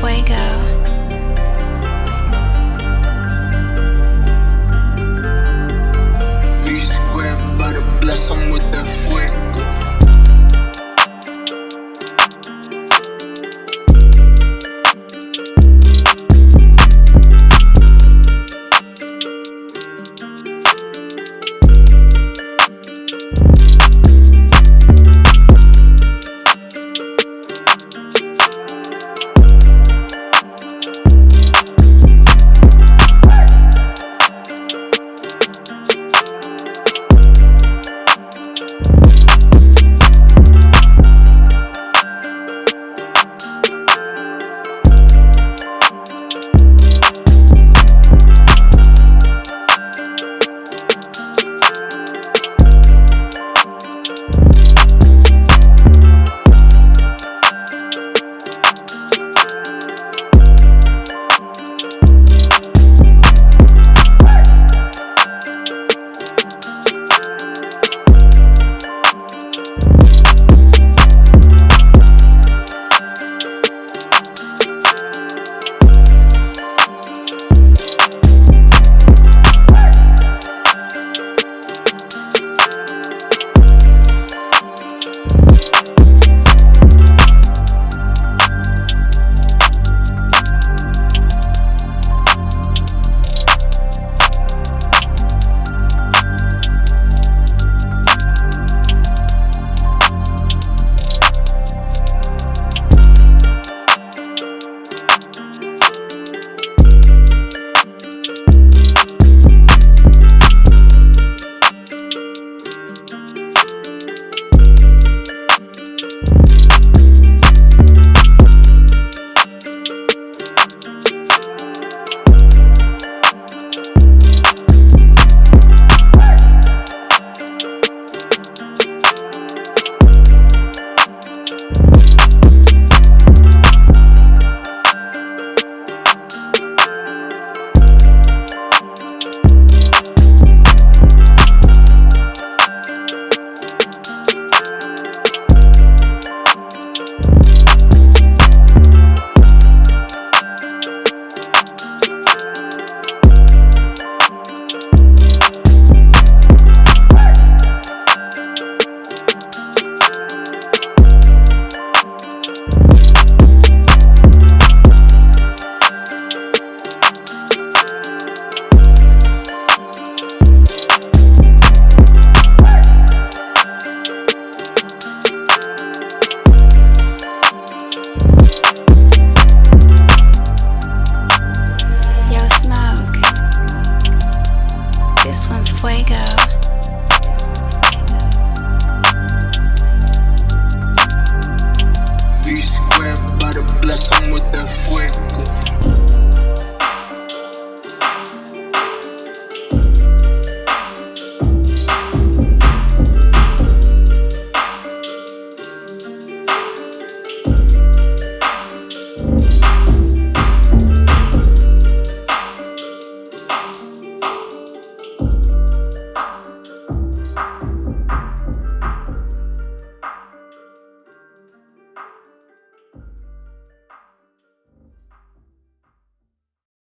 fuego.